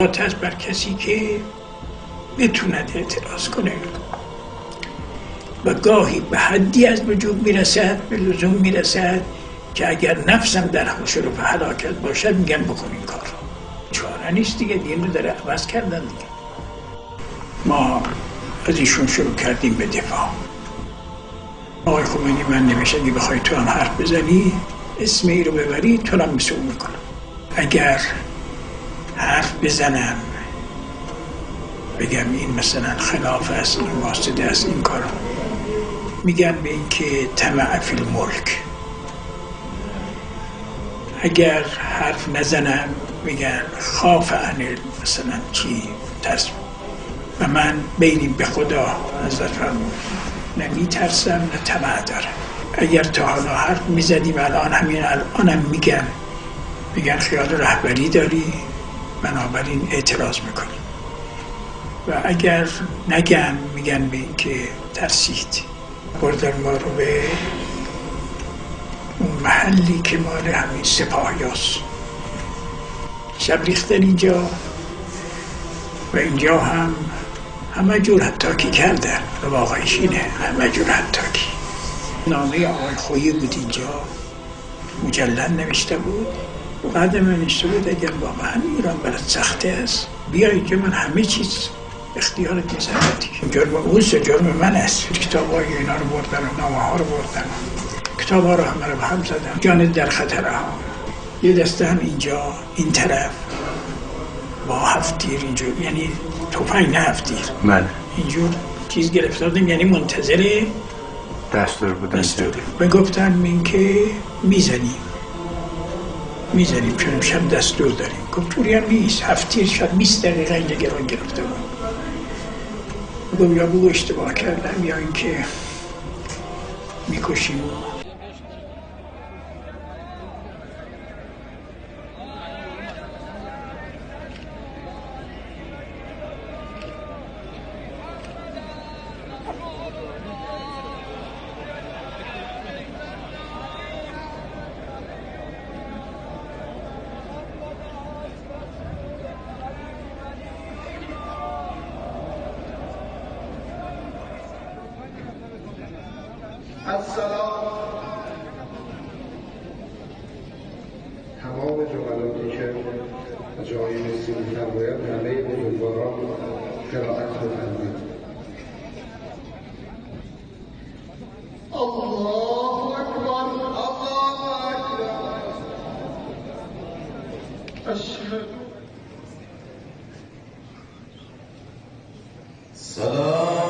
آتش بر کسی که بتوند اعتراض کنه. و گاهی به حدی از وجود می‌رسد به لزوم می‌رسد که اگر نفسم در حشر و حلاکت باشد میگن بکن این کار. چاره نیست دیگه دین رو داره عوض کردن دیگه. ما از ایشون شروع کردیم به دفاع. آقای خمینی من نمیشه اگه بخوای تو هم حرف بزنی اسم ای رو ببری تو هم مثل می‌کنم اگر حرف بزنم. بگم این مثلا خلاف است این واسطه است این کار میگن به این که طمع فی الملک. اگر حرف نزنم میگن خاف عن مثلا چی؟ ترس. و من بینیم به خدا حضرت فرمود نه میترسم نه طمع دارم. اگر تا حالا حرف می‌زدیم الان همین الانم میگن. میگن خیال رهبری داری بنابراین اعتراض می‌کنی و اگر نگم میگن به این که ترسید. بردن ما رو به اون محلی که مال همین سپاهیاست شب ریختن اینجا و اینجا هم همه جور حتاکی کردن و واقعیش اینه همه جور حتاکی نامه آقای خویی بود اینجا. مجلل نوشته بود. بعد من بود اگر واقعا ایران برات سخته است بیا اینجا من همه چیز اختیار نظرتی جرم اوست جرم من است. کتاب های اینا رو بردن و نامه ها رو بردن کتاب ها رو همه رو هم زدن جان در خطر ها یه دسته هم اینجا این طرف. با هفتیر اینجور یعنی توفنگ نه هفتیر من اینجور چیز گرفتادیم یعنی منتظر دستور بودن دستور. به گفتن این که می‌زنیم می‌زنیم. چون امشب دستور داریم. گفت طوری هم نیست. هفتیر شد 20 دقیقه اینجا گران گرفته بود. گفت یا بگو اشتباه کردم یا اینکه می‌کشیم. تمام جملاتی که جای نسیم میفرماید همه بزرگواران قرائت بفرمایید الله اکبر الله اکبر. اشهد. صدا